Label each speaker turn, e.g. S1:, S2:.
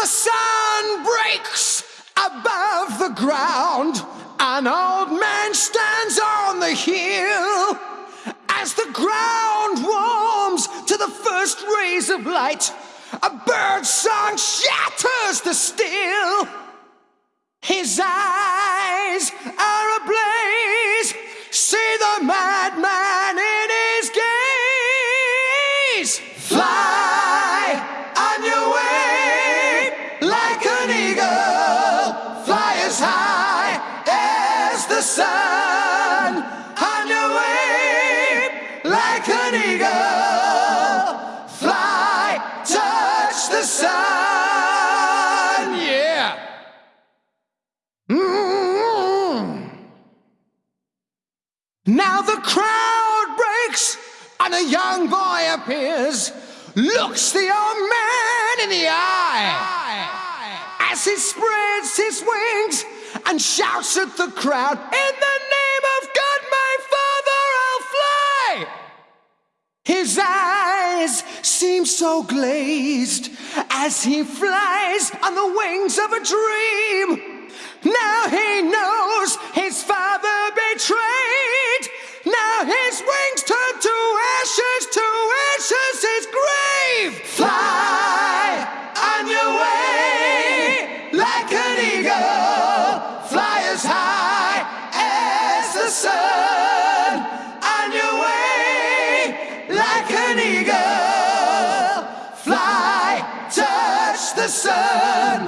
S1: the sun breaks above the ground, an old man stands on the hill. As the ground warms to the first rays of light, a bird song shatters the still. His eyes are ablaze. See the madman in his gaze. Fly sun. On your way like an eagle. Fly, touch the sun. Yeah. Mm. Now the crowd breaks and a young boy appears, looks the old man in the eye as he spreads his and shouts at the crowd, In the name of God, my father, I'll fly. His eyes seem so glazed as he flies on the wings of a dream. Touch